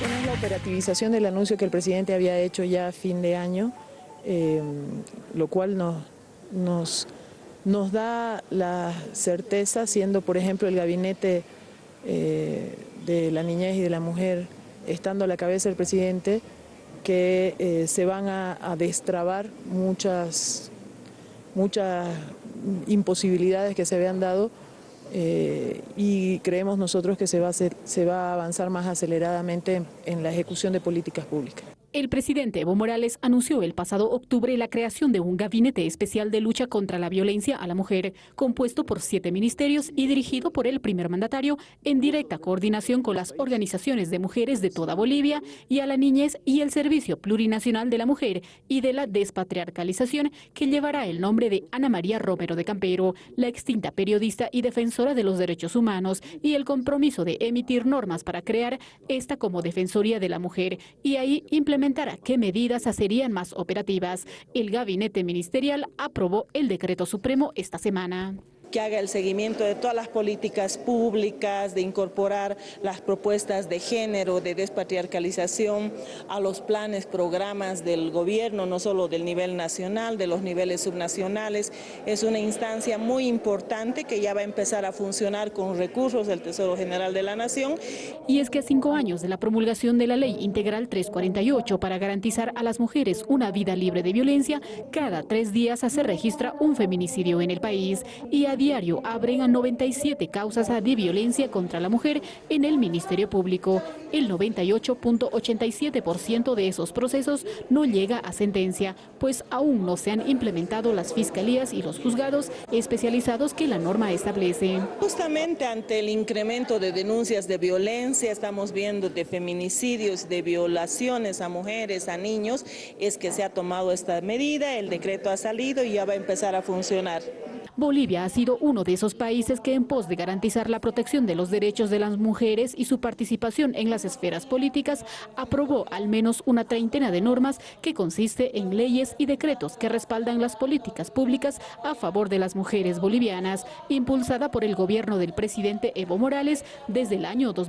Es la operativización del anuncio que el presidente había hecho ya a fin de año, eh, lo cual nos, da la certeza, siendo por ejemplo el gabinete eh, de la niñez y de la mujer, estando a la cabeza del presidente, que eh, se van a, a, destrabar muchas, muchas imposibilidades que se habían dado eh, y creemos nosotros que se va, a se va a avanzar más aceleradamente en la ejecución de políticas públicas. El presidente Evo Morales anunció el pasado octubre la creación de un gabinete especial de lucha contra la violencia a la mujer, compuesto por siete ministerios y dirigido por el primer mandatario en directa coordinación con las organizaciones de mujeres de toda Bolivia y a la niñez y el Servicio Plurinacional de la Mujer y de la Despatriarcalización, que llevará el nombre de Ana María Romero de Campero, la extinta periodista y defensora de los derechos humanos, y el compromiso de emitir normas para crear esta como Defensoría de la Mujer. Y ahí implementar qué medidas serían más operativas. El gabinete ministerial aprobó el decreto supremo esta semana que haga el seguimiento de todas las políticas públicas, de incorporar las propuestas de género, de despatriarcalización a los planes, programas del gobierno, no solo del nivel nacional, de los niveles subnacionales. Es una instancia muy importante que ya va a empezar a funcionar con recursos del Tesoro General de la Nación. Y es que a cinco años de la promulgación de la Ley Integral 348 para garantizar a las mujeres una vida libre de violencia, cada tres días se registra un feminicidio en el país y a diario abren a 97 causas de violencia contra la mujer en el Ministerio Público. El 98.87% de esos procesos no llega a sentencia, pues aún no se han implementado las fiscalías y los juzgados especializados que la norma establece. Justamente ante el incremento de denuncias de violencia, estamos viendo de feminicidios, de violaciones a mujeres, a niños, es que se ha tomado esta medida, el decreto ha salido y ya va a empezar a funcionar. Bolivia ha sido uno de esos países que en pos de garantizar la protección de los derechos de las mujeres y su participación en las esferas políticas, aprobó al menos una treintena de normas que consiste en leyes y decretos que respaldan las políticas públicas a favor de las mujeres bolivianas, impulsada por el gobierno del presidente Evo Morales desde el año 2000.